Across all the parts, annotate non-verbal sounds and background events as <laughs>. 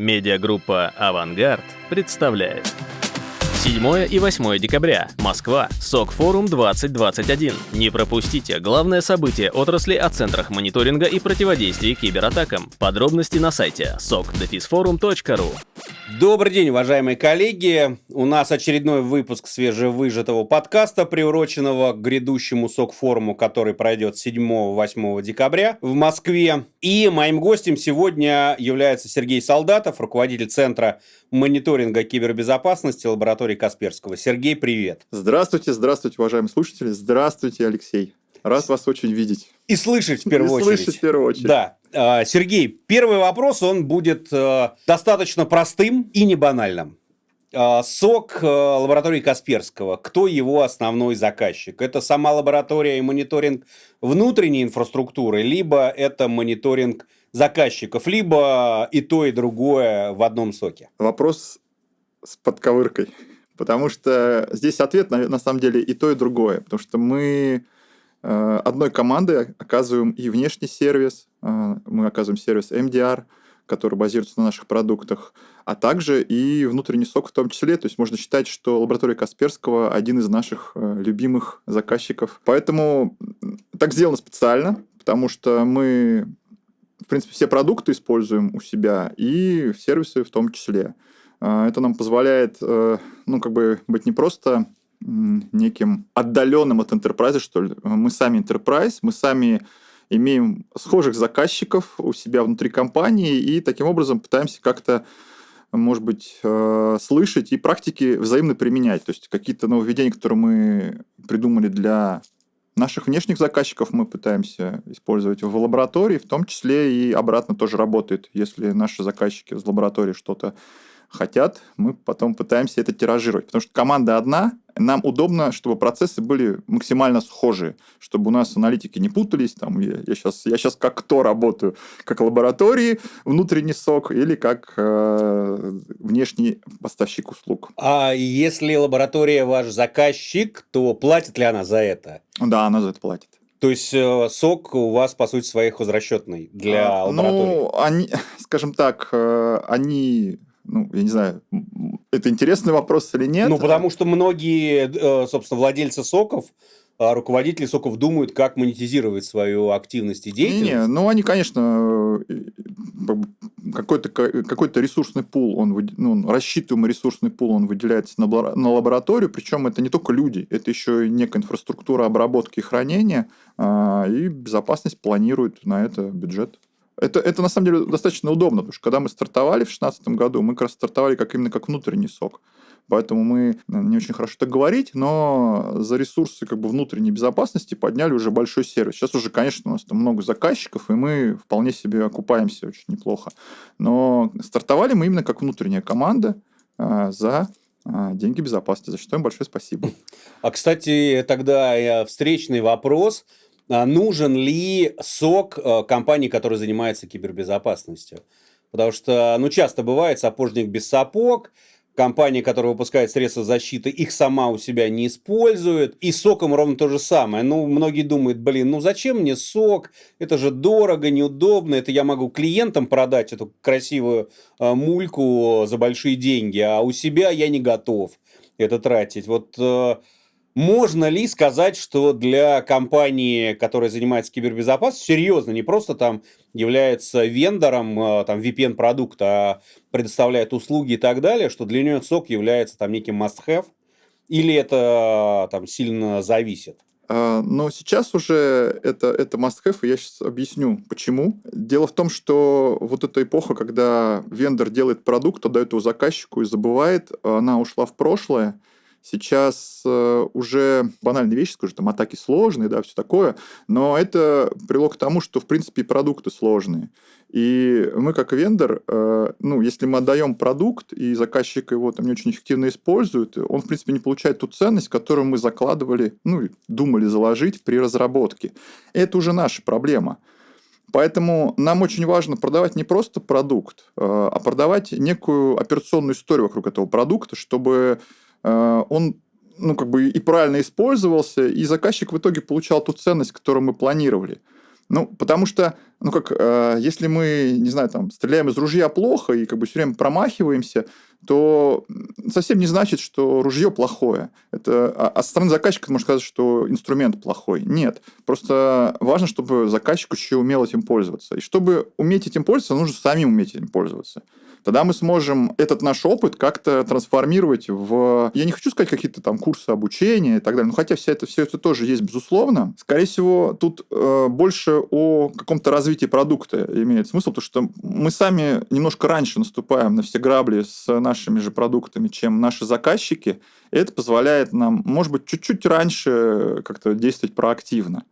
Медиагруппа «Авангард» представляет. 7 и 8 декабря. Москва. СОК-форум 2021. Не пропустите главное событие отрасли о центрах мониторинга и противодействия кибератакам. Подробности на сайте sokdefisforum.ru Добрый день, уважаемые коллеги. У нас очередной выпуск свежевыжатого подкаста, приуроченного к грядущему СОК-форуму, который пройдет 7-8 декабря в Москве. И моим гостем сегодня является Сергей Солдатов, руководитель Центра мониторинга кибербезопасности лаборатории Касперского. Сергей, привет. Здравствуйте, здравствуйте, уважаемые слушатели. Здравствуйте, Алексей. Рад вас очень видеть. И слышать в первую и очередь. слышать в первую очередь. Да. А, Сергей, первый вопрос, он будет э, достаточно простым и не банальным. А, СОК э, лаборатории Касперского. Кто его основной заказчик? Это сама лаборатория и мониторинг внутренней инфраструктуры, либо это мониторинг заказчиков, либо и то, и другое в одном соке? Вопрос с подковыркой. <laughs> Потому что здесь ответ, на, на самом деле, и то, и другое. Потому что мы э, одной командой оказываем и внешний сервис, мы оказываем сервис MDR, который базируется на наших продуктах, а также и внутренний сок в том числе. То есть можно считать, что лаборатория Касперского один из наших э, любимых заказчиков. Поэтому так сделано специально, потому что мы, в принципе, все продукты используем у себя и сервисы в том числе. А, это нам позволяет, э, ну, как бы быть не просто неким отдаленным от enterprise, что ли. Мы сами enterprise, мы сами имеем схожих заказчиков у себя внутри компании и таким образом пытаемся как-то может быть, э, слышать и практики взаимно применять. То есть какие-то нововведения, которые мы придумали для наших внешних заказчиков, мы пытаемся использовать в лаборатории, в том числе и обратно тоже работает. Если наши заказчики из лаборатории что-то хотят, мы потом пытаемся это тиражировать. Потому что команда одна, нам удобно, чтобы процессы были максимально схожие, чтобы у нас аналитики не путались. Там, я, я, сейчас, я сейчас как кто работаю? Как лаборатории, внутренний сок или как э, внешний поставщик услуг. А если лаборатория ваш заказчик, то платит ли она за это? Да, она за это платит. То есть э, сок у вас, по сути, своей хозрасчетный для а, лаборатории? Ну, они, скажем так, э, они ну, я не знаю, это интересный вопрос или нет. Ну, потому что многие, э, собственно, владельцы соков, а руководители соков думают, как монетизировать свою активность и деятельность. Не, ну они, конечно, э, какой-то какой ресурсный пул, он, ну, рассчитываемый ресурсный пул, он выделяется на, на лабораторию, причем это не только люди, это еще и некая инфраструктура обработки и хранения, а, и безопасность планирует на это бюджет. Это, это на самом деле достаточно удобно, потому что когда мы стартовали в 2016 году, мы как раз стартовали как именно как внутренний сок. Поэтому мы, не очень хорошо так говорить, но за ресурсы как бы внутренней безопасности подняли уже большой сервис. Сейчас уже, конечно, у нас там много заказчиков, и мы вполне себе окупаемся очень неплохо. Но стартовали мы именно как внутренняя команда а, за а, деньги безопасности, за что им большое спасибо. А, кстати, тогда э, встречный вопрос – нужен ли сок э, компании, которая занимается кибербезопасностью. Потому что, ну, часто бывает сапожник без сапог, компания, которая выпускает средства защиты, их сама у себя не использует. И соком ровно то же самое. Ну, многие думают, блин, ну зачем мне сок? Это же дорого, неудобно. Это я могу клиентам продать эту красивую э, мульку за большие деньги, а у себя я не готов это тратить. Вот э, можно ли сказать, что для компании, которая занимается кибербезопасностью, серьезно, не просто там является вендором э, там, VPN-продукта, а предоставляет услуги и так далее, что для нее сок является там неким must-have, или это там сильно зависит? А, но сейчас уже это, это must-have, и я сейчас объясню, почему. Дело в том, что вот эта эпоха, когда вендор делает продукт, отдает его заказчику и забывает, она ушла в прошлое, Сейчас э, уже банальные вещи, скажу, там атаки сложные, да, все такое, но это привело к тому, что, в принципе, продукты сложные. И мы, как вендор, э, ну, если мы отдаем продукт, и заказчик его там не очень эффективно использует, он, в принципе, не получает ту ценность, которую мы закладывали, ну, думали заложить при разработке. Это уже наша проблема. Поэтому нам очень важно продавать не просто продукт, э, а продавать некую операционную историю вокруг этого продукта, чтобы он ну, как бы и правильно использовался, и заказчик в итоге получал ту ценность, которую мы планировали. Ну, потому что, ну как, э, если мы, не знаю, там, стреляем из ружья плохо и как бы все время промахиваемся, то совсем не значит, что ружье плохое. Это, а, а со стороны заказчика можно сказать, что инструмент плохой. Нет. Просто важно, чтобы заказчик еще умел этим пользоваться. И чтобы уметь этим пользоваться, нужно самим уметь этим пользоваться тогда мы сможем этот наш опыт как-то трансформировать в... Я не хочу сказать какие-то там курсы обучения и так далее, но хотя все это, все это тоже есть, безусловно. Скорее всего, тут э, больше о каком-то развитии продукта имеет смысл, потому что мы сами немножко раньше наступаем на все грабли с нашими же продуктами, чем наши заказчики, и это позволяет нам, может быть, чуть-чуть раньше как-то действовать проактивно.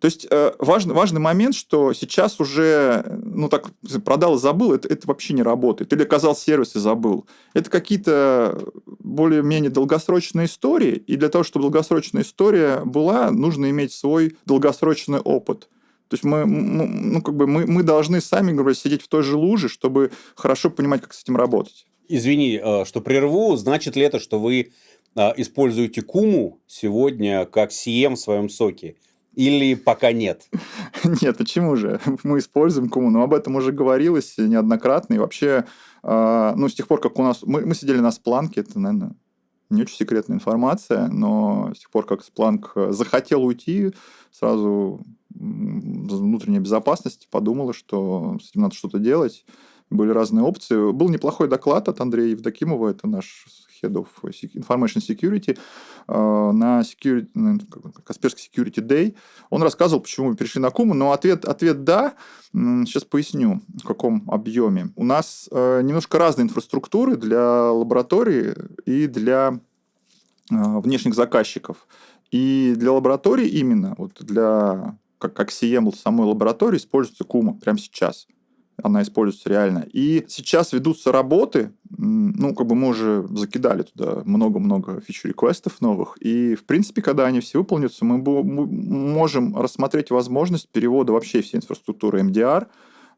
То есть э, важный, важный момент, что сейчас уже, ну так, продал забыл, это, это вообще не работает. Или оказал сервис и забыл. Это какие-то более-менее долгосрочные истории, и для того, чтобы долгосрочная история была, нужно иметь свой долгосрочный опыт. То есть мы, ну, как бы мы, мы должны сами, говоря, сидеть в той же луже, чтобы хорошо понимать, как с этим работать. Извини, э, что прерву. Значит ли это, что вы э, используете Куму сегодня как CM в своем соке? Или пока нет? <laughs> Нет, почему же? <laughs> Мы используем Куму, но об этом уже говорилось неоднократно. И вообще, а, ну, с тех пор, как у нас... Мы, мы сидели на Спланке, это, наверное, не очень секретная информация, но с тех пор, как Спланк захотел уйти, сразу внутренняя безопасность подумала, что с этим надо что-то делать. Были разные опции. Был неплохой доклад от Андрея Евдокимова, это наш Head of Information Security, э, на security, Касперский Security Day. Он рассказывал, почему мы перешли на Куму, но ответ, ответ «да». Сейчас поясню, в каком объеме. У нас э, немножко разные инфраструктуры для лаборатории и для э, внешних заказчиков. И для лаборатории именно, вот для как, как CM самой лаборатории используется Кума прямо сейчас она используется реально. И сейчас ведутся работы, ну, как бы мы уже закидали туда много-много фичу-реквестов новых, и, в принципе, когда они все выполнятся, мы можем рассмотреть возможность перевода вообще всей инфраструктуры MDR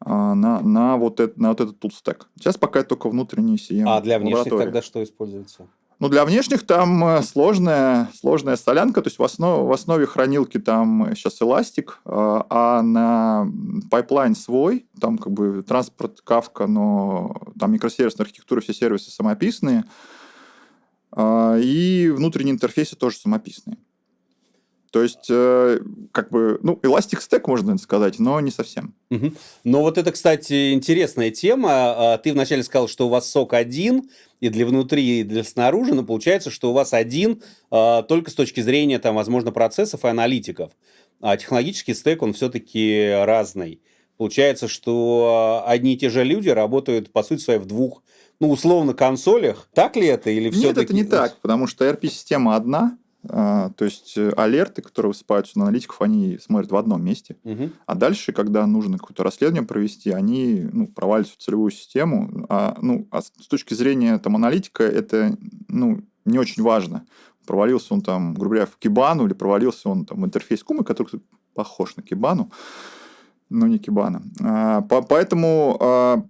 а, на, на, вот, это, на вот этот tool stack. Сейчас пока только внутренний CM. А для внешних тогда что используется? Ну, для внешних там э, сложная, сложная солянка, то есть в основе, в основе хранилки там сейчас Elastic, а, а на pipeline свой, там как бы транспорт, Kafka, но там микросервисная архитектура, все сервисы самописные, а, и внутренние интерфейсы тоже самописные. То есть, э, как бы, ну, Elastic Stack, можно сказать, но не совсем. Угу. Но вот это, кстати, интересная тема. А, ты вначале сказал, что у вас сок один, и для внутри, и для снаружи, но получается, что у вас один а, только с точки зрения, там, возможно, процессов и аналитиков. А технологический стек, он все-таки разный. Получается, что одни и те же люди работают, по сути своей, в двух, ну, условно, консолях. Так ли это? Или Нет, это не так, потому что ERP-система одна, то есть э, алерты, которые высыпаются на аналитиков, они смотрят в одном месте. Угу. А дальше, когда нужно какое-то расследование провести, они ну, проваливаются в целевую систему. А, ну, а с точки зрения там, аналитика это ну, не очень важно. Провалился он там, грубо говоря, в Кибану или провалился он там в интерфейс Кумы, который похож на Кибану, но не Кибана. А, по, поэтому а,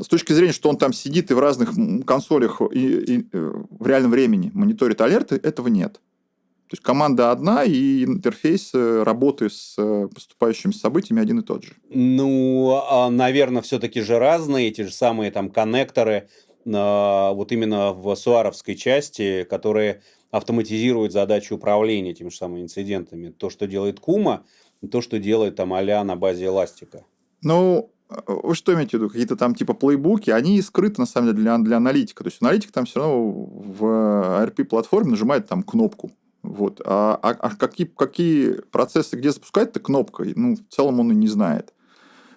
с точки зрения, что он там сидит и в разных консолях и, и, и э, в реальном времени мониторит алерты, этого нет. То есть команда одна, и интерфейс э, работы с э, поступающими событиями один и тот же. Ну, а, наверное, все-таки же разные, эти же самые там коннекторы, вот именно в суаровской части, которые автоматизируют задачу управления этими же самыми инцидентами. То, что делает Кума, и то, что делает там а на базе эластика. Ну, вы что имеете в виду? Какие-то там типа плейбуки, они скрыты на самом деле для, для аналитика. То есть аналитик там все равно в RP-платформе нажимает там кнопку вот. А, а, а какие, какие процессы где запускать-то кнопкой, ну, в целом он и не знает.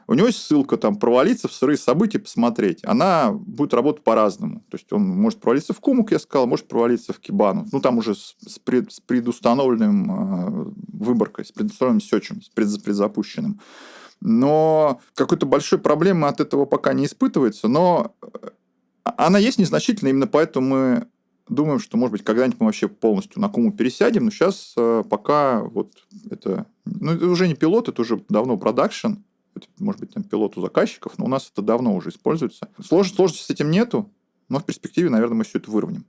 У него есть ссылка там провалиться в сырые события, посмотреть. Она будет работать по-разному. То есть он может провалиться в Куму, я сказал, может провалиться в Кибану. Ну, там уже с, пред, с предустановленным э, выборкой, с предустановленным сечем, с пред, предзапущенным. Но какой-то большой проблемы от этого пока не испытывается. Но э, она есть незначительно, именно поэтому мы думаем, что, может быть, когда-нибудь мы вообще полностью на Куму пересядем, но сейчас э, пока вот это... Ну, это уже не пилот, это уже давно продакшн, может быть, там пилот у заказчиков, но у нас это давно уже используется. Слож, сложности с этим нету, но в перспективе, наверное, мы все это выровняем.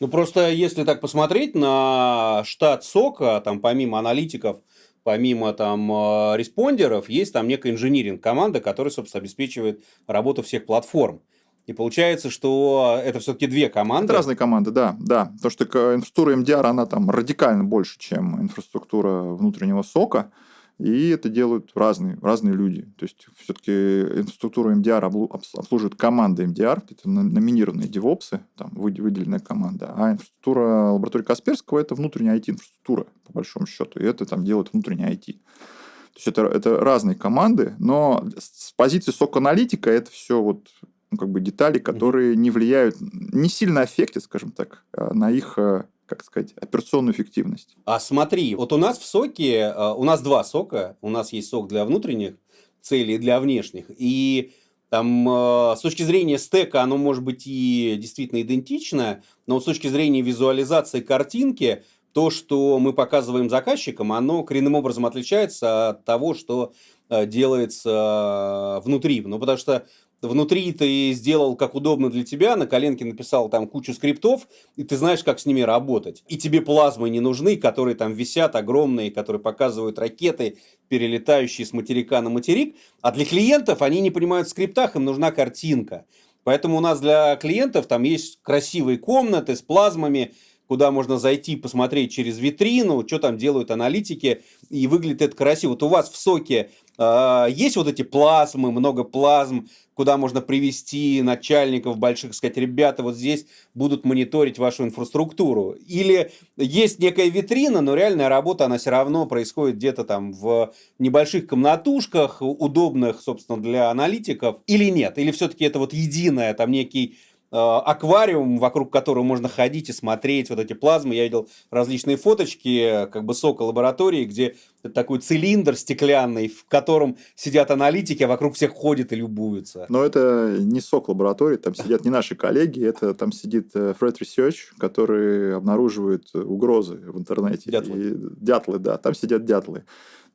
Ну, просто если так посмотреть на штат сока, там помимо аналитиков, помимо там э, респондеров, есть там некая инжиниринг команда, которая, собственно, обеспечивает работу всех платформ. И получается, что это все-таки две команды. Это разные команды, да, да. То, что инфраструктура MDR, она там радикально больше, чем инфраструктура внутреннего сока. И это делают разные, разные люди. То есть, все-таки инфраструктуру MDR обслуживают команда MDR, это номинированные девопсы, там выделенная команда. А инфраструктура лаборатории Касперского – это внутренняя IT-инфраструктура, по большому счету. И это там делает внутренняя IT. То есть, это, это разные команды, но с позиции сок-аналитика это все вот ну, как бы детали, которые не влияют, не сильно аффектят, скажем так, а на их э, как сказать, операционную эффективность. А смотри, вот у нас в соке, э, у нас два сока, у нас есть сок для внутренних целей и для внешних, и там э, с точки зрения стека оно может быть и действительно идентично, но с точки зрения визуализации картинки, то, что мы показываем заказчикам, оно коренным образом отличается от того, что делается внутри. Ну, потому что внутри ты сделал как удобно для тебя, на коленке написал там кучу скриптов, и ты знаешь, как с ними работать. И тебе плазмы не нужны, которые там висят огромные, которые показывают ракеты, перелетающие с материка на материк. А для клиентов они не понимают в скриптах, им нужна картинка. Поэтому у нас для клиентов там есть красивые комнаты с плазмами, куда можно зайти, посмотреть через витрину, что там делают аналитики, и выглядит это красиво. Вот у вас в соке э, есть вот эти плазмы, много плазм, куда можно привести начальников больших, сказать, ребята, вот здесь будут мониторить вашу инфраструктуру. Или есть некая витрина, но реальная работа, она все равно происходит где-то там в небольших комнатушках, удобных, собственно, для аналитиков, или нет? Или все-таки это вот единое, там некий аквариум, вокруг которого можно ходить и смотреть вот эти плазмы. Я видел различные фоточки, как бы сока лаборатории, где такой цилиндр стеклянный, в котором сидят аналитики, а вокруг всех ходят и любуются. Но это не сок лаборатории, там сидят не наши коллеги, это там сидит э, Fred Research, который обнаруживает угрозы в интернете. Дятлы. И, дятлы, да, там сидят дятлы.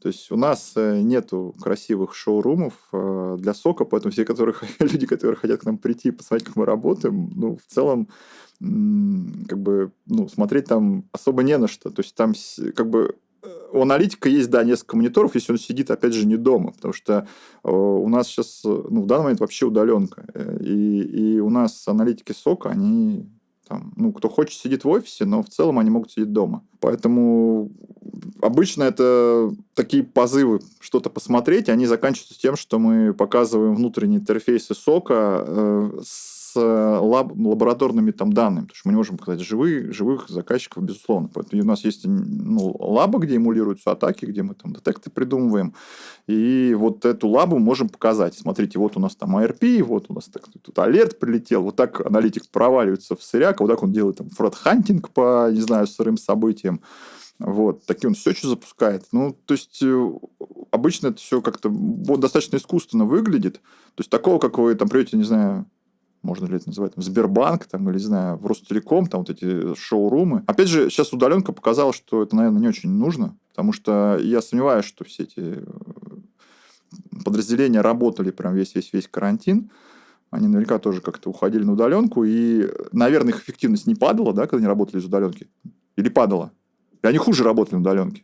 То есть у нас э, нету красивых шоурумов э, для сока, поэтому все которые, <laughs> люди, которые хотят к нам прийти и посмотреть, как мы работаем, ну, в целом, как бы, ну, смотреть там особо не на что. То есть там как бы э, у аналитика есть, да, несколько мониторов, если он сидит, опять же, не дома, потому что у нас сейчас, ну, в данный момент вообще удаленка. И, и у нас аналитики сока, они там, ну, кто хочет, сидит в офисе, но в целом они могут сидеть дома. Поэтому обычно это такие позывы что-то посмотреть, они заканчиваются тем, что мы показываем внутренние интерфейсы сока э, с Э, лаб, лабораторными там данными, потому что мы не можем показать живые, живых заказчиков, безусловно. Поэтому у нас есть ну, лаба, где эмулируются атаки, где мы там детекты придумываем, и вот эту лабу можем показать. Смотрите, вот у нас там ARP, вот у нас так, тут alert прилетел, вот так аналитик проваливается в сыряк, вот так он делает там threat hunting по, не знаю, сырым событиям. Вот, такие он все что запускает. Ну, то есть, э, обычно это все как-то вот, достаточно искусственно выглядит. То есть, такого, как вы там придете, не знаю, можно ли это называть, Сбербанк, там, или, не знаю, в Ростелеком, там вот эти шоурумы. Опять же, сейчас удаленка показала, что это, наверное, не очень нужно, потому что я сомневаюсь, что все эти э, подразделения работали прям весь-весь-весь карантин. Они наверняка тоже как-то уходили на удаленку, и, наверное, их эффективность не падала, да, когда они работали из удаленки? Или падала? И они хуже работали на удаленке.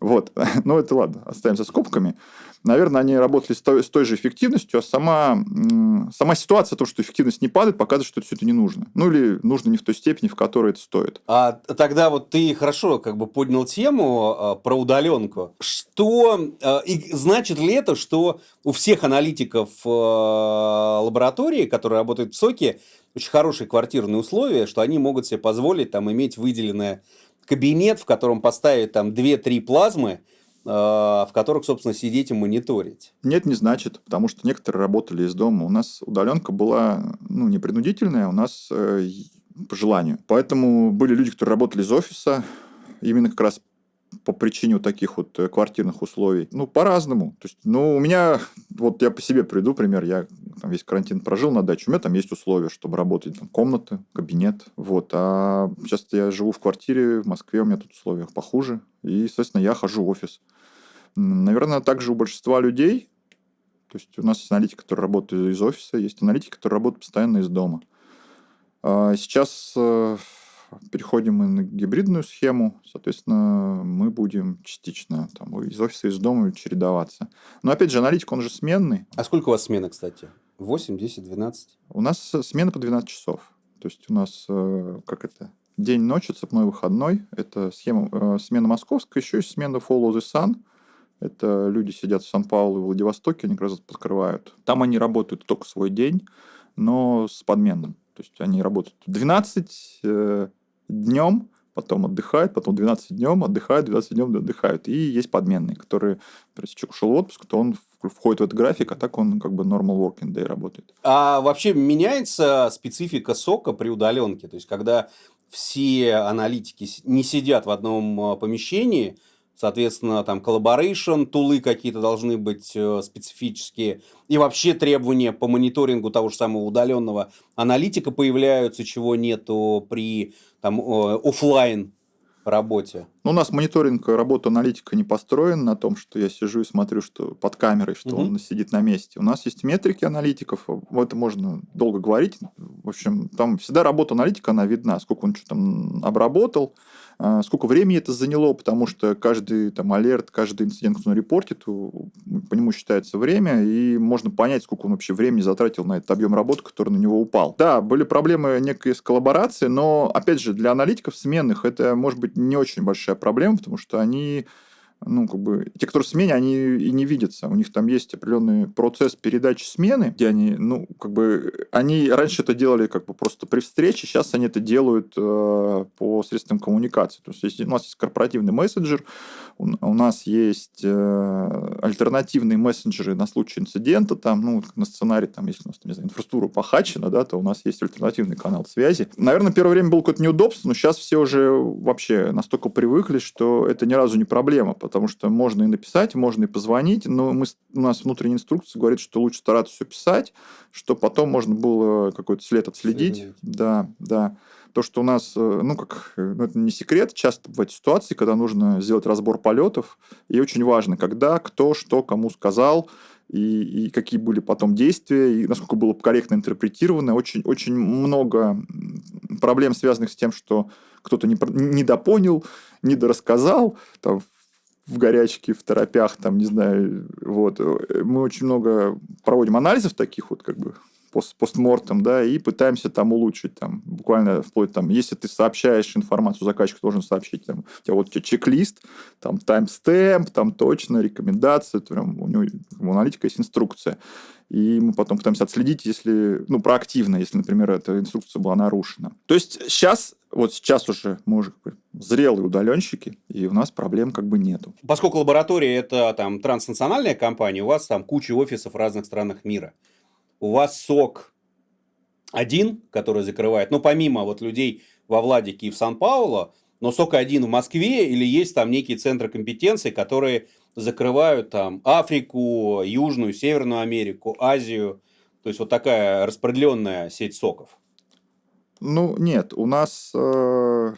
Вот. <laughs> Но это ладно, оставим за скобками. Наверное, они работали с той, с той же эффективностью, а сама, сама ситуация, то, что эффективность не падает, показывает, что все это не нужно. Ну, или нужно не в той степени, в которой это стоит. А тогда вот ты хорошо как бы поднял тему а, про удаленку. Что, а, и значит ли это, что у всех аналитиков а, лаборатории, которые работают в СОКе, очень хорошие квартирные условия, что они могут себе позволить там иметь выделенное кабинет, в котором поставить там 2-3 плазмы, э, в которых, собственно, сидеть и мониторить. Нет, не значит, потому что некоторые работали из дома. У нас удаленка была ну, не принудительная, у нас э, по желанию. Поэтому были люди, которые работали из офиса, именно как раз по причине вот таких вот э, квартирных условий. Ну, по-разному. То есть, ну, у меня, <laughs> вот я по себе приду, пример, я там весь карантин прожил на даче, у меня там есть условия, чтобы работать, там, комната, кабинет, вот. А сейчас я живу в квартире в Москве, у меня тут условия похуже, и, соответственно, я хожу в офис. Наверное, также у большинства людей, то есть, у нас есть аналитики, которые работают из офиса, есть аналитики, которые работают постоянно из дома. А сейчас э, переходим мы на гибридную схему, соответственно, мы будем частично там, из офиса, из дома чередоваться. Но опять же, аналитик, он же сменный. А сколько у вас смены, кстати? 8, 10, 12? У нас смена по 12 часов. То есть у нас, э, как это, день-ночь, цепной выходной. Это схема, э, смена московская, еще есть смена Follow the Sun. Это люди сидят в Сан-Паулу и Владивостоке, они как раз подкрывают. Там они работают только свой день, но с подменным. То есть они работают 12 э, днем, потом отдыхают, потом 12 днем отдыхают, 12 днем отдыхают. И есть подменные, которые, если человек ушел в отпуск, то он входит в этот график, а так он как бы normal working day работает. А вообще меняется специфика сока при удаленке? То есть, когда все аналитики не сидят в одном а, помещении, соответственно, там collaboration, тулы какие-то должны быть э, специфические, и вообще требования по мониторингу того же самого удаленного аналитика появляются, чего нету при там, офлайн работе? Ну, у нас мониторинг работы аналитика не построен на том, что я сижу и смотрю, что под камерой, что угу. он сидит на месте. У нас есть метрики аналитиков, это можно долго говорить. В общем, там всегда работа аналитика, она видна, сколько он что там обработал, сколько времени это заняло, потому что каждый там алерт, каждый инцидент, который он репортит, по нему считается время, и можно понять, сколько он вообще времени затратил на этот объем работы, который на него упал. Да, были проблемы некой с коллаборацией, но, опять же, для аналитиков сменных это может быть не очень большая проблема, потому что они ну, как бы, те, кто в смене, они и не видятся. У них там есть определенный процесс передачи смены, где они, ну, как бы, они раньше это делали как бы просто при встрече, сейчас они это делают э, по средствам коммуникации. То есть, если у нас есть корпоративный мессенджер, у, у нас есть э, альтернативные мессенджеры на случай инцидента, там, ну, на сценарий, там, если у нас, не знаю, инфраструктура похачена, да, то у нас есть альтернативный канал связи. Наверное, первое время было какое-то неудобство, но сейчас все уже вообще настолько привыкли, что это ни разу не проблема, потому что можно и написать, можно и позвонить, но мы, у нас внутренняя инструкция говорит, что лучше стараться все писать, что потом можно было какой-то след отследить. Следить. Да, да. То, что у нас, э, ну, как, ну, это не секрет, часто бывают ситуации, когда нужно сделать разбор полетов, и очень важно, когда, кто, что, кому сказал, и, и какие были потом действия, и насколько было корректно интерпретировано. Очень, очень много проблем, связанных с тем, что кто-то не, недопонял, недорассказал, там, в горячке, в торопях, там, не знаю, вот. Мы очень много проводим анализов таких вот, как бы, пост постмортом, да, и пытаемся там улучшить, там, буквально вплоть там, если ты сообщаешь информацию, заказчик должен сообщить, там, у тебя вот чек-лист, там, таймстемп, там, точно, рекомендации, прям, у него, у аналитика есть инструкция. И мы потом пытаемся отследить, если, ну, проактивно, если, например, эта инструкция была нарушена. То есть сейчас, вот сейчас уже мы уже как бы зрелые удаленщики, и у нас проблем как бы нету. Поскольку лаборатория это там транснациональная компания, у вас там куча офисов в разных странах мира у вас сок один, который закрывает, ну, помимо вот людей во Владике и в Сан-Пауло, но сок один в Москве или есть там некие центры компетенции, которые закрывают там Африку, Южную, Северную Америку, Азию. То есть вот такая распределенная сеть соков. Ну, нет, у нас э,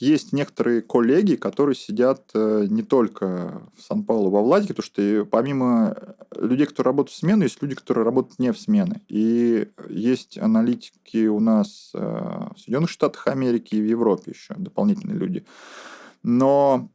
есть некоторые коллеги, которые сидят э, не только в Сан-Паулу, во Владике, потому что помимо людей, которые работают в смену, есть люди, которые работают не в смены. И есть аналитики у нас э, в Соединенных Штатах Америки и в Европе еще, дополнительные люди. Но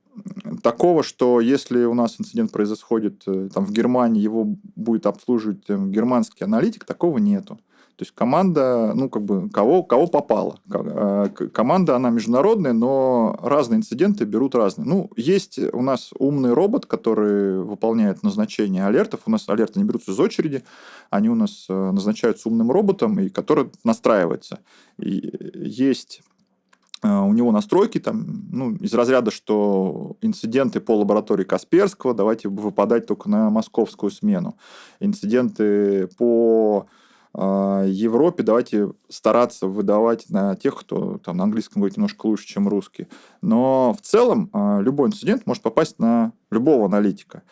такого, что если у нас инцидент происходит э, там, в Германии, его будет обслуживать германский аналитик, такого нету. То есть команда, ну, как бы, кого, кого попало. Э, команда, она международная, но разные инциденты берут разные. Ну, есть у нас умный робот, который выполняет назначение алертов. У нас алерты не берутся из очереди, они у нас э, назначаются умным роботом, и который настраивается. И есть э, у него настройки там, ну, из разряда, что инциденты по лаборатории Касперского давайте выпадать только на московскую смену. Инциденты по Европе давайте стараться выдавать на тех, кто там на английском говорит немножко лучше, чем русский. Но в целом а, любой инцидент может попасть на любого аналитика.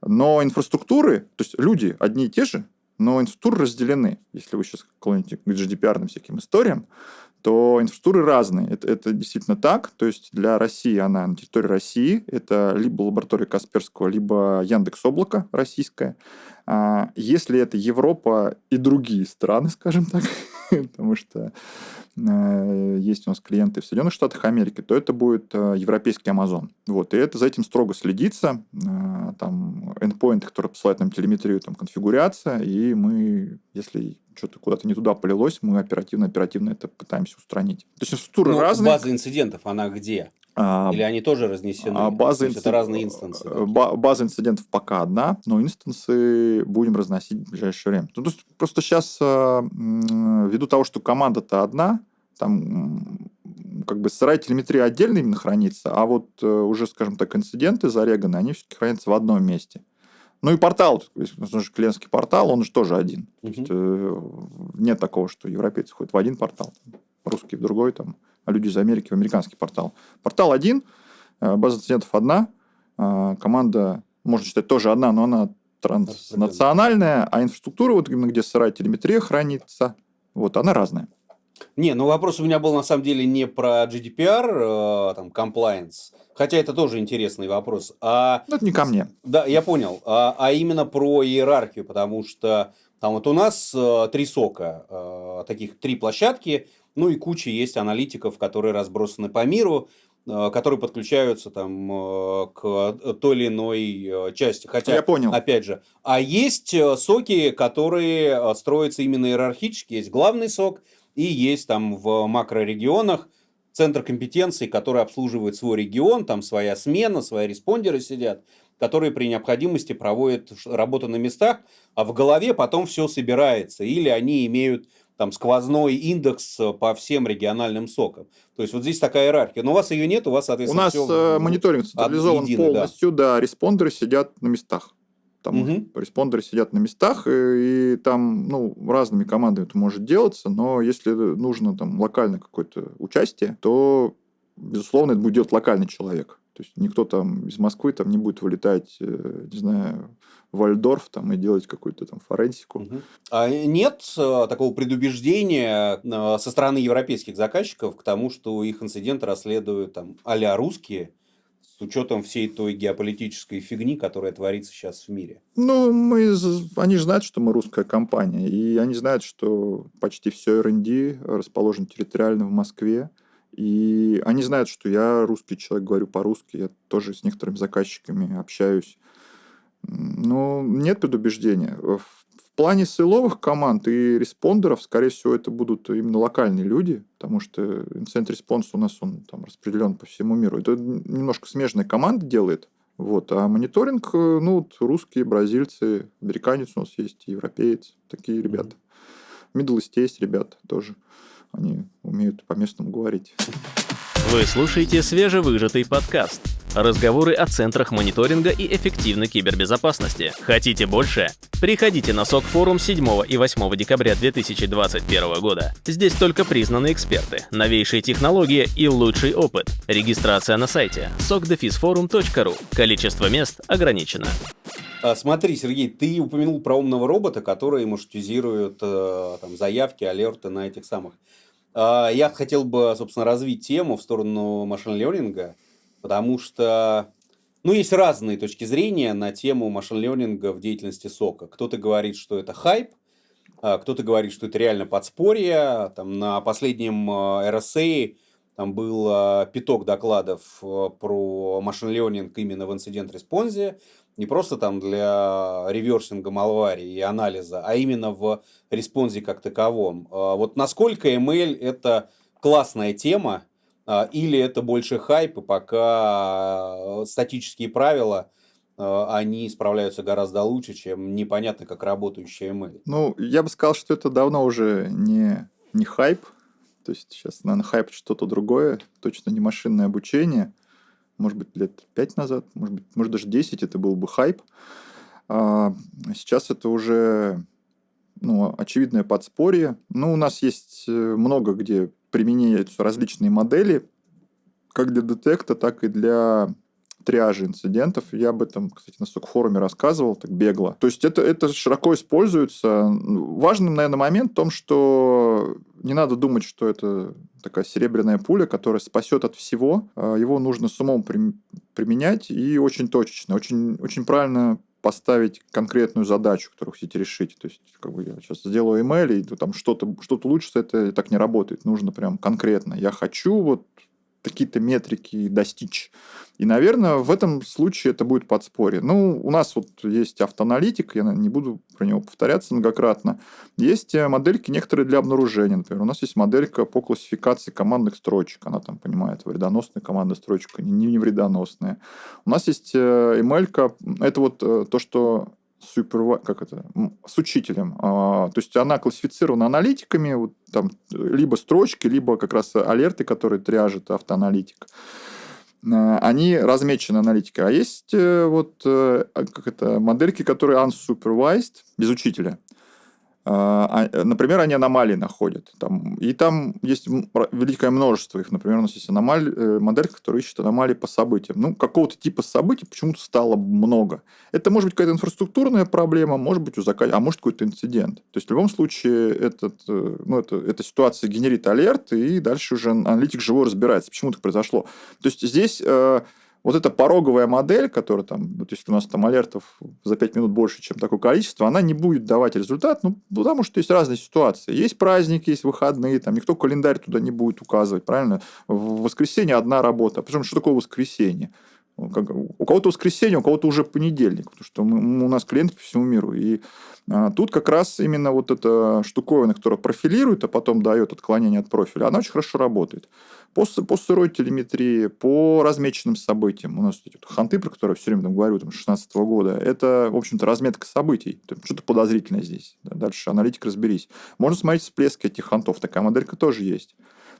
Но инфраструктуры, то есть люди одни и те же, но инфраструктуры разделены. Если вы сейчас клоните к GDPR всяким историям, то инфраструктуры разные. Это, это действительно так. То есть для России она на территории России. Это либо лаборатория Касперского, либо Яндекс Облако российское. А если это Европа и другие страны, скажем так, <laughs> <laughs> потому что э, есть у нас клиенты в Соединенных Штатах Америки, то это будет э, европейский Amazon. Вот, и это за этим строго следится. Э, там endpoint, который посылает нам телеметрию, там конфигурация, и мы, если что-то куда-то не туда полилось, мы оперативно-оперативно это пытаемся устранить. То есть структуры Ну, разные. база инцидентов, она где? А, Или они тоже разнесены? а база, То есть это разные инстансы. э, ба- база инцидентов пока одна, но инстансы будем разносить в ближайшее время. Ну, то есть просто сейчас, ввиду того, что команда-то одна, там как бы сырая телеметрия отдельно именно хранится, а вот э, уже, скажем так, инциденты зареганы, они все-таки хранятся в одном месте. Ну и портал, то есть, у нас же клиентский портал, он же тоже один. То есть, э, нет такого, что европейцы ходят в один портал, русские в другой, там, люди из Америки в американский портал. Портал один, э, база инцидентов одна, э, команда, можно считать, тоже одна, но она транснациональная, а инфраструктура, вот именно где сырая телеметрия хранится, вот, она разная. Не, ну вопрос у меня был на самом деле не про GDPR, э, там, compliance, хотя это тоже интересный вопрос, а Ну, это не ко мне. Да, я понял. А, а именно про иерархию, потому что там вот у нас э, три сока, э, таких три площадки, ну и куча есть аналитиков, которые разбросаны по миру, э, которые подключаются там э, к той или иной э, части. Хотя, Я понял. опять же, а есть э, соки, которые э, строятся именно иерархически. Есть главный сок и есть там в макрорегионах центр компетенций, который обслуживает свой регион, там своя смена, свои респондеры сидят, которые при необходимости проводят работу на местах, а в голове потом все собирается. Или они имеют там сквозной индекс э, по всем региональным сокам. То есть вот здесь такая иерархия. Но у вас ее нет, у вас, У соответственно, нас всё э, мониторинг централизован единый, да. полностью, да. респондеры сидят на местах. Там Мгм. респондеры сидят на местах, и, и там ну, разными командами это может делаться, но если нужно там локально какое-то участие, то, безусловно, это будет делать локальный человек. То есть никто там из Москвы там не будет вылетать, э, не знаю, Вальдорф там и делать какую-то там форенсику. А нет э, такого предубеждения э, со стороны европейских заказчиков к тому, что их инциденты расследуют там а русские, с учетом всей той геополитической фигни, которая творится сейчас в мире? Ну, мы, они же знают, что мы русская компания, и они знают, что почти все R&D расположено территориально в Москве, и они знают, что я русский человек, говорю по-русски, я тоже с некоторыми заказчиками общаюсь. Ну, нет предубеждения. В в плане силовых команд и респондеров, скорее всего, это будут именно локальные люди, потому что incident response у нас он там распределен по всему миру. Это немножко смежная команда делает, вот. А мониторинг, э, ну, вот русские, бразильцы, американец у нас есть, европеец, такие ребята. Middle East есть ребята тоже. Они умеют по-местному говорить. Вы слушаете свежевыжатый подкаст. Разговоры о центрах мониторинга и эффективной кибербезопасности. Хотите больше? Приходите на СОК форум 7 и 8 декабря 2021 года. Здесь только признанные эксперты, новейшие технологии и лучший опыт. Регистрация на сайте sokdefisforum.ru. Количество мест ограничено. А, Смотри, Сергей, ты упомянул про умного робота, который маршрутизирует э, там, заявки, алерты на этих самых. А, Я хотел бы, собственно, развить тему в сторону машин-лернинга, потому что, ну, есть разные точки зрения на тему машин-лернинга в деятельности сока. Кто-то говорит, что это хайп, а кто-то говорит, что это реально подспорье. Там на последнем э, RSA там был э, пяток докладов э, про машин-лернинг именно в инцидент-респонсе. Не просто там для реверсинга малвари и анализа, а именно в респонсе как таковом. Вот насколько ML это классная тема, или это больше хайп, и пока э, статические правила, э, они справляются гораздо лучше, чем непонятно как работающая ML. Ну, я бы сказал, что это давно уже не, не хайп. То есть сейчас, наверное, хайп что-то другое. Точно не машинное обучение. Может быть, лет пять назад, может быть, может даже 10 это был бы хайп. А сейчас это уже ну, очевидное подспорье. Ну, у нас есть э, много где применяются различные модели, как для детекта, так и для триажа инцидентов. Я об этом, кстати, на сок-форуме рассказывал, так бегло. То есть это, это широко используется. Важный, наверное, момент в том, что не надо думать, что это такая серебряная пуля, которая спасет от всего. А Его нужно с умом прим- применять и очень точечно. Очень, очень правильно поставить конкретную задачу, которую хотите решить. То есть, как бы я сейчас сделаю email, и там что-то что улучшится, это так не работает. Нужно прям конкретно. Я хочу вот какие-то метрики достичь. И, наверное, в этом случае это будет подспорье. Ну, у нас вот есть автоаналитик, я не буду про него повторяться многократно. Есть э, модельки некоторые для обнаружения. Например, у нас есть моделька по классификации командных строчек. Она там понимает, вредоносная командная строчка, не, не вредоносная. У нас есть email э, это вот э, то, что супер, как это, с учителем. А, то есть она классифицирована аналитиками, вот там либо строчки, либо как раз алерты, которые тряжет автоаналитик. А, они размечены аналитикой. А есть э, вот э, как это, модельки, которые unsupervised, без учителя. А, а, например, они аномалии находят. Там, и там есть великое множество их. Например, у нас есть аномаль, э, модель, которая ищет аномалии по событиям. Ну, какого-то типа событий почему-то стало много. Это может быть какая-то инфраструктурная проблема, может быть у заказчика, а может какой-то инцидент. То есть, в любом случае, этот, э, ну, это, эта ситуация генерит алерт, и дальше уже аналитик живой разбирается, почему так произошло. То есть, здесь э, вот эта пороговая модель, которая там, вот если у нас там алертов за 5 минут больше, чем такое количество, она не будет давать результат, ну, потому что есть разные ситуации. Есть праздники, есть выходные, там никто календарь туда не будет указывать, правильно? В воскресенье одна работа. Причем, что такое воскресенье? У кого-то воскресенье, у кого-то уже понедельник, потому что мы, у нас клиенты по всему миру. И а, тут как раз именно вот эта штуковина, которая профилирует, а потом дает отклонение от профиля, она очень хорошо работает. По, по сырой телеметрии, по размеченным событиям. У нас эти вот ханты, про которые я все время там говорю, там, 16 -го года, это, в общем-то, разметка событий. Что-то подозрительное здесь. Дальше аналитик разберись. Можно смотреть всплески этих хантов. Такая моделька тоже есть.